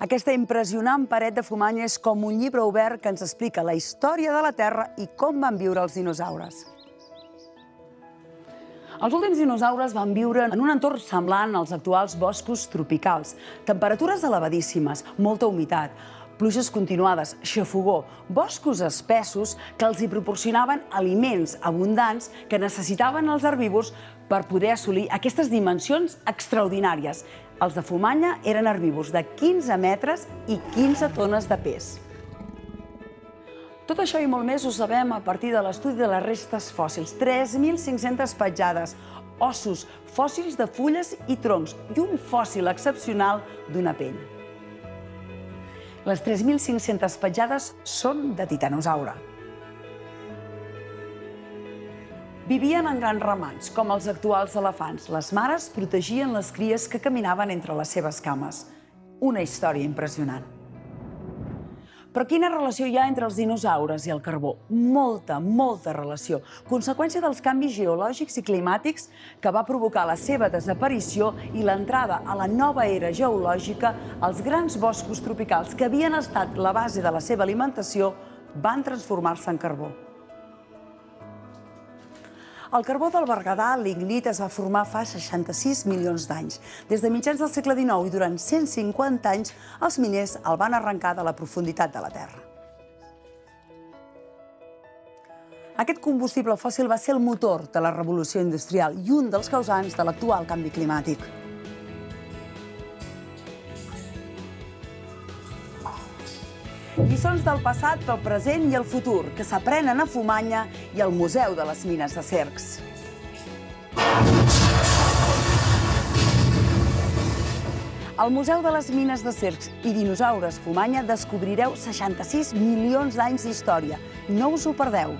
Aquesta impressionant paret de fumanya és com un llibre obert que ens explica la història de la Terra i com van viure els dinosaures. Els últims dinosaures van viure en un entorn semblant als actuals boscos tropicals. Temperatures elevadíssimes, molta humitat, pluges continuades, xafogó, boscos espessos que els hi proporcionaven aliments abundants que necessitaven els herbívors per poder assolir aquestes dimensions extraordinàries. Els de Fumanya eren herbívors de 15 metres i 15 tones de pes. Tot això i molt més ho sabem a partir de l'estudi de les restes fòssils. 3.500 petjades, ossos, fòssils de fulles i troncs i un fòssil excepcional d'una pell. Les 3.500 petjades són de titanosaure. Vivien en grans ramats, com els actuals elefants. Les mares protegien les cries que caminaven entre les seves cames. Una història impressionant. Però quina relació hi ha entre els dinosaures i el carbó? Molta, molta relació. Conseqüència dels canvis geològics i climàtics que va provocar la seva desaparició i l'entrada a la nova era geològica, els grans boscos tropicals que havien estat la base de la seva alimentació van transformar-se en carbó. El carbó del Berguedà, l'ignit, es va formar fa 66 milions d'anys. Des de mitjans del segle XIX i durant 150 anys, els miners el van arrencar de la profunditat de la Terra. Aquest combustible fòssil va ser el motor de la revolució industrial i un dels causants de l'actual canvi climàtic. Lliçons del passat, del present i el futur, que s'aprenen a Fumanya i al Museu de les Mines de Cercs. Al Museu de les Mines de Cercs i Dinosaures Fumanya descobrireu 66 milions d'anys d'història. No us ho perdeu.